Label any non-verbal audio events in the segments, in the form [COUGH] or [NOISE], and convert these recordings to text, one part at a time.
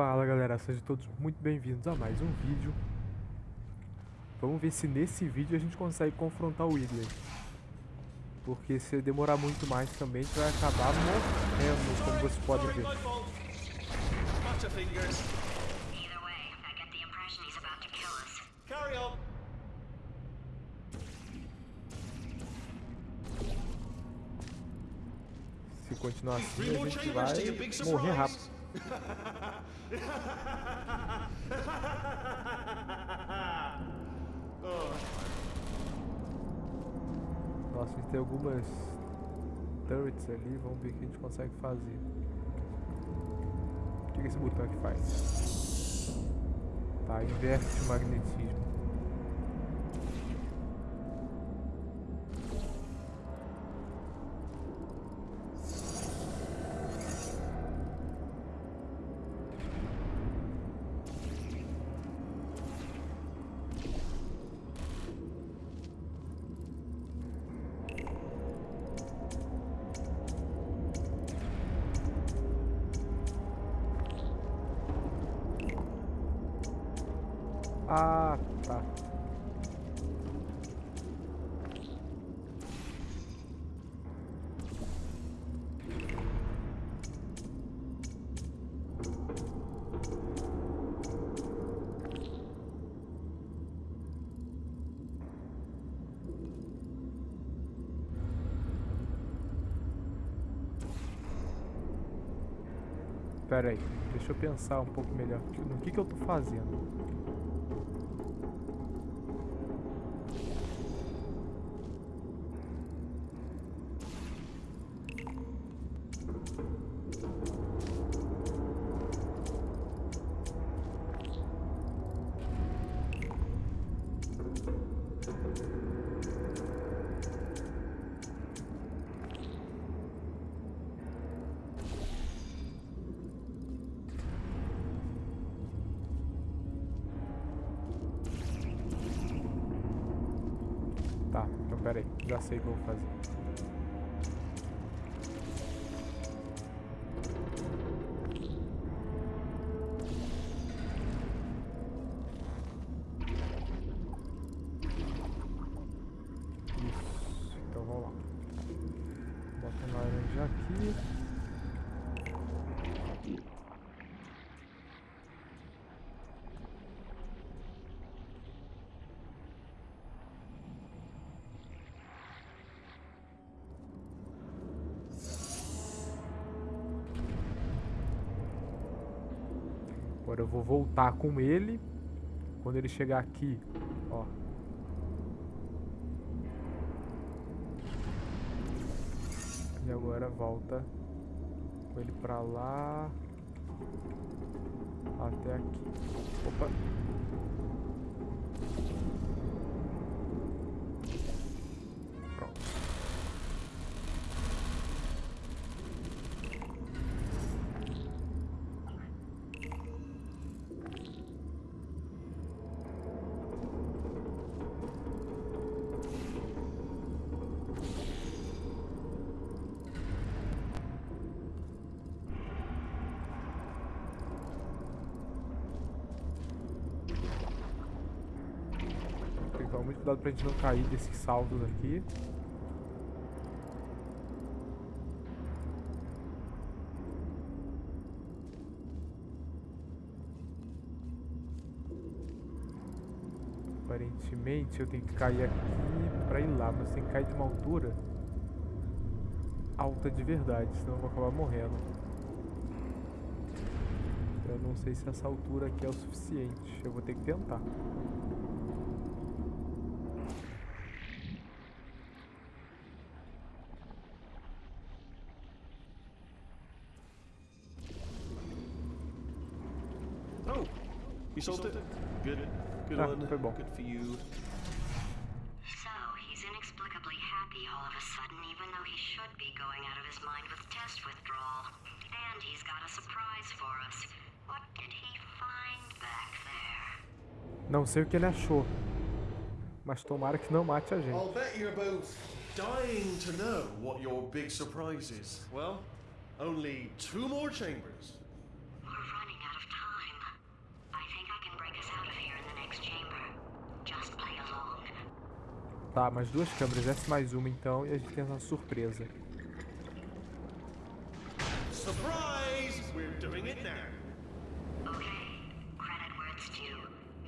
Fala galera, sejam todos muito bem-vindos a mais um vídeo Vamos ver se nesse vídeo a gente consegue confrontar o Wiggler Porque se demorar muito mais também a gente vai acabar morrendo, como vocês podem ver. Se continuar assim a gente vai morrer rápido. Nossa, a gente tem algumas turrets ali, vamos ver o que a gente consegue fazer O que que esse botão aqui faz? Tá, inverte o magnetismo Ah, tá. Pera aí, deixa eu pensar um pouco melhor no que, que eu tô fazendo. Tá, pera aí, já sei o que eu vou fazer. Isso, então vamos lá. Bota a laranja aqui. Agora eu vou voltar com ele. Quando ele chegar aqui, ó. E agora volta com ele pra lá. Até aqui. Opa. Cuidado pra gente não cair desses saltos aqui. Aparentemente eu tenho que cair aqui pra ir lá, mas tem que cair de uma altura alta de verdade, senão eu vou acabar morrendo. Eu não sei se essa altura aqui é o suficiente, eu vou ter que tentar. Good Ah, foi bom. Good for you. So, he's inexplicably happy all of a sudden, even though he should be going out of his mind with test withdrawal. And he's got a surprise for us. What did he find back there? Não sei o que ele achou. Mas tomara que não mate a gente. I'll bet you're both dying to know what your big surprise is. Well, only two more chambers. Tá, mais duas câmeras, essa mais uma então, e a gente tem essa surpresa. Surprise! We're doing it now. Okay, credit where it's due.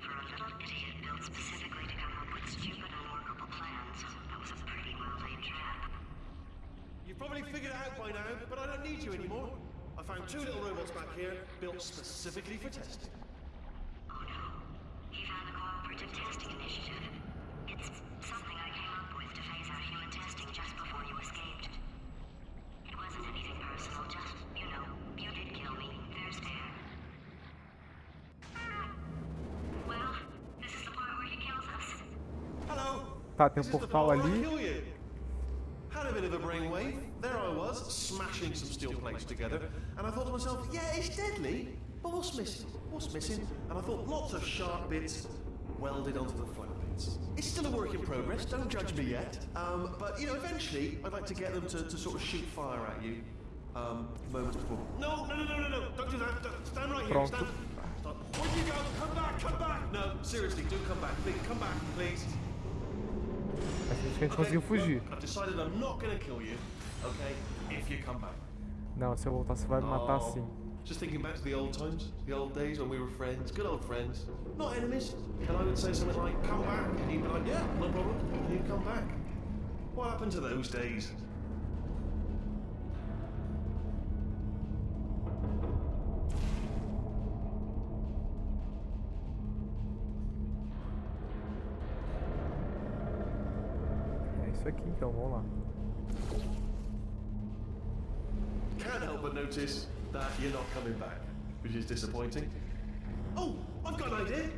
For a little idiot built specifically to come up with stupid, unworkable plans, that was a pretty well-laid trap. You've probably figured it out by now, but I don't need you anymore. I found two little robots back here, built specifically for testing. Oh no. He found the Cooperative Testing Initiative. Tá, tem um This is the portal I ali. kill you. Had a bit of a brainwave. There I was, smashing some steel plates together, and I thought to myself, yeah, it's deadly, but what's missing? What's missing? And I thought lots of sharp bits welded onto the flat bits. It's still a work in progress. Don't judge me yet. Um, but you know, eventually, I'd like to get them to, to sort of shoot fire at you. Um, moments before. No, no, no, no, no, no! Don't do that. Don't, stand right here. Stand. Stop. Where'd you go? Come back! Come back! No, seriously, do come back. Please, come back, please. Acho que a gente conseguiu fugir. Não, se eu voltar você vai me matar Oh, sim. Just thinking back to the old times, the old days when we were friends, good old friends, not enemies. And I would say something like, come back, and he'd be like, yeah, no problem, and he'd come back. What happened to those days? Isso aqui então, vamos lá. Can't help but notice that you're not coming back, which is disappointing. Oh, I've got an idea.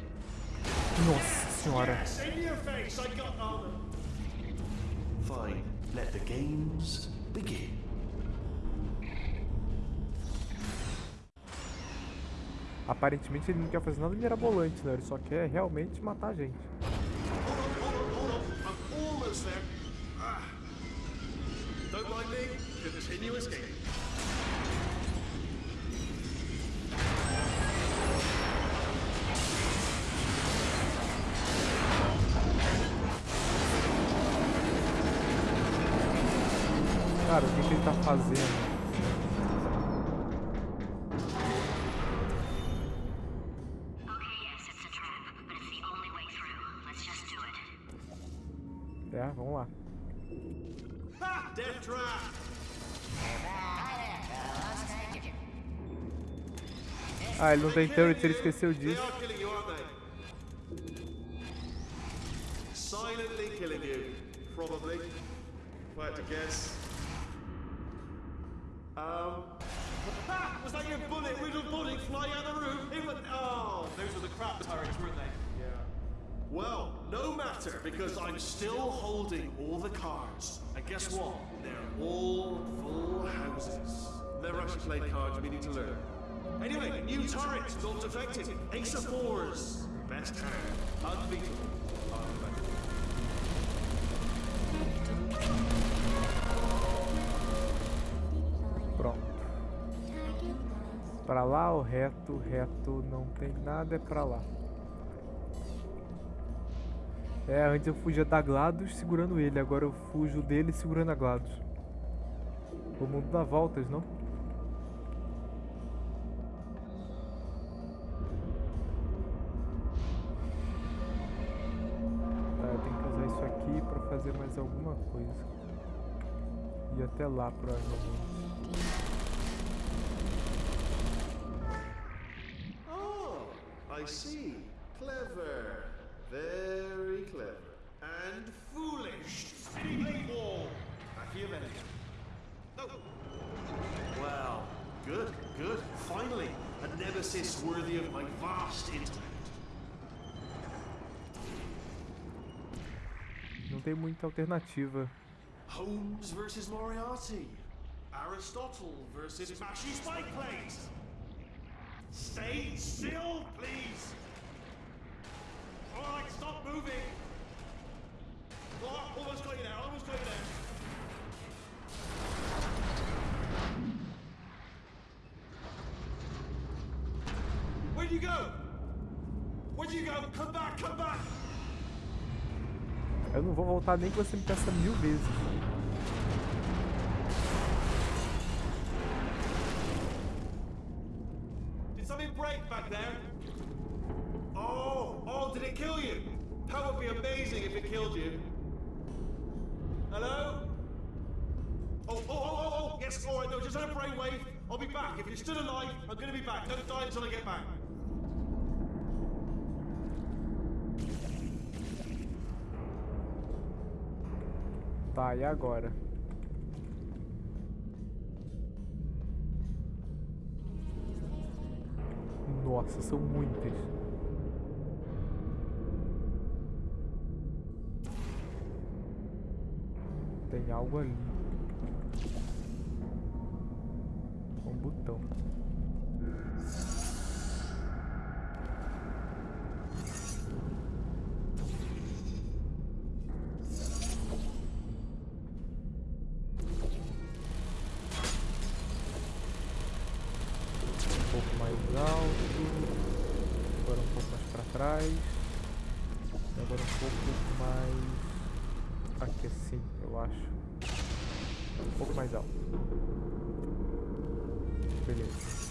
Nossa senhora. Yes, in your face, I got armor. Fine, let the games begin. Aparentemente ele não quer fazer nada mirabolante, né? Ele só quer realmente matar a gente. Escaping. Cara, o que, que ele tá fazendo? É, vamos lá. Ha! Death trap! Ah, ele não tem turret, ele esqueceu disso. [LAUGHS] Was that your bullet, riddled bullet flying out the room? It. Oh, those the crap turrets, weren't they? Well, no matter, because I'm still holding all the cards. And guess what? They're all full houses. Never actually played cards, meaning to learn. Anyway, new turret, not defected. Ace of fours. Best hand. Unbeatable. Pronto. Pra lá ou reto? Reto não tem nada, é pra lá. É, antes eu fugia da GLaDOS segurando ele, agora eu fujo dele segurando a GLaDOS. O mundo dá voltas, não? Tá, eu tenho que usar isso aqui pra fazer mais alguma coisa. E até lá, provavelmente. Oh, I see. Clever. Nemesis worthy of my vast intellect. Não tem muita alternativa. Holmes versus Moriarty. Aristotle versus Mashy Spike Plates. Stay still, please. All right, stop moving. You go? Where'd you go? Come back, come back. Eu não vou voltar nem que você me peça mil vezes. Did something break back there? Oh, oh, did it kill you? That would be amazing if it killed you. Hello? Oh, oh, oh, oh, oh, yes, all right, no, just had a brainwave. I'll be back. If you're still alive, I'm gonna be back. Don't die until I get back. Tá, e agora? Nossa, são muitas. Tem algo ali. Um botão. E agora um pouco mais. Aqui assim, eu acho. Um pouco mais alto. Beleza.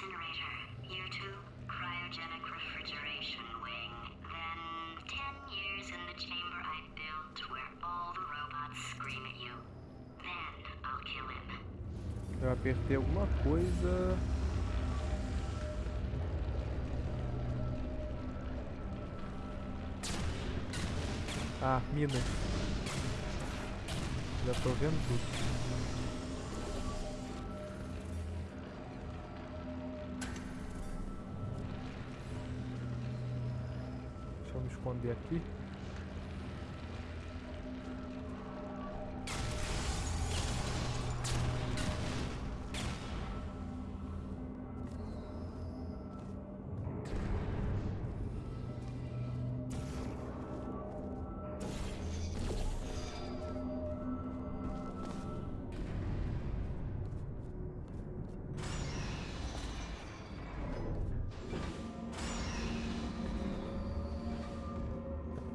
Incinerator. Year two, cryogenic refrigeration wing. Then, ten years in the chamber I built where all the robots scream at you. Then, I'll kill him. Eu apertei alguma coisa. Ah, minas. Já tô vendo tudo. Esconder aqui.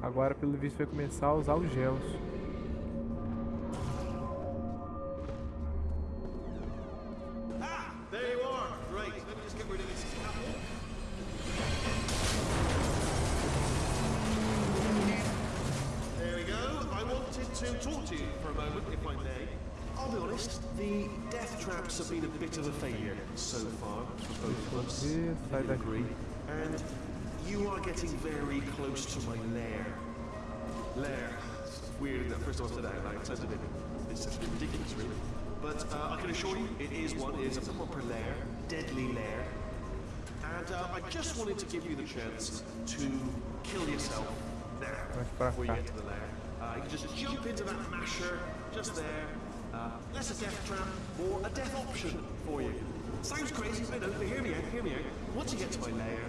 Agora, pelo visto, vai começar a usar os gels. Ah, sai daqui. And you are getting very close to my lair. Lair. Weird that first time I said that out loud. It sounds a bit, it sounds a bit ridiculous, really. But uh, I can assure you, it is one. It is a proper lair, deadly lair. And uh, I just wanted to give you the chance to kill yourself pra before you get to the lair. Uh, you can just jump into that masher just there. Uh, less a death trap, or a death option for you. Sounds crazy, I but hear me out, hear me out. Once you get to my lair,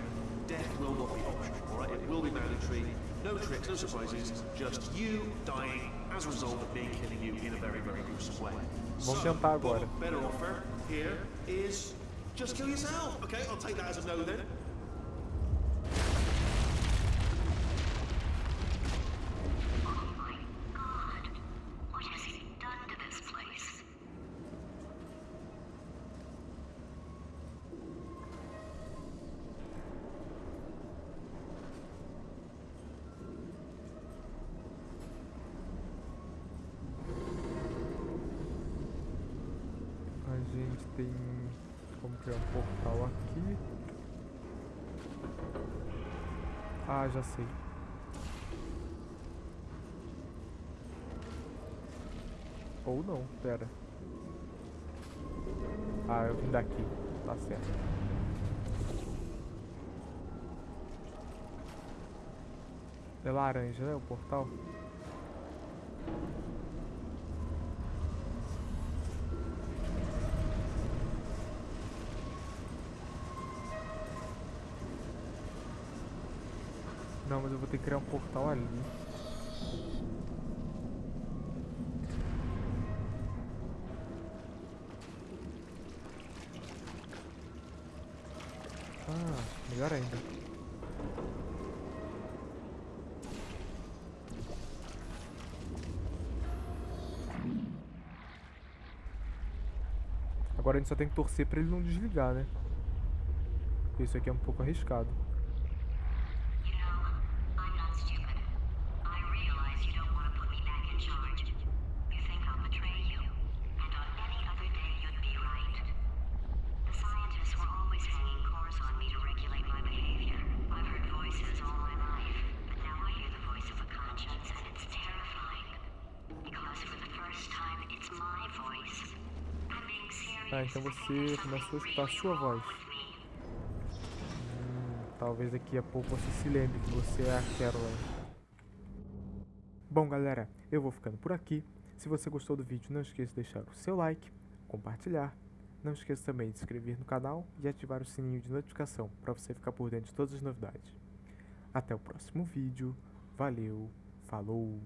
death will not be optional, alright? It will be mandatory. No tricks, no surprises, just you dying as a result of me killing you in a very, very gruesome way. Vamos so, tentar agora. better offer here is just kill yourself. Okay, I'll take that as a no then. Tem como criar um portal aqui. Ah, já sei. Ou não, pera. Ah, eu vim daqui. Tá certo. É laranja, né? O portal? eu vou ter que criar um portal ali. Ah, melhor ainda. Agora a gente só tem que torcer pra ele não desligar, né? Isso aqui é um pouco arriscado. You know, I'm not stupid. I realize you don't want to put me back in charge. You think I'll betray you. And on any other day, you'd be right. The scientists were always hanging cores on me to regulate my behavior. I've heard voices all my life, but now I hear the voice of a conscience, and it's terrifying. Because for the first time, it's my voice. I'm Ah, então você começou a escutar a sua voz. Hum, talvez daqui a pouco você se lembre que você é a Caroline. Bom, galera, eu vou ficando por aqui. Se você gostou do vídeo, não esqueça de deixar o seu like, compartilhar. Não esqueça também de se inscrever no canal e ativar o sininho de notificação para você ficar por dentro de todas as novidades. Até o próximo vídeo. Valeu, falou!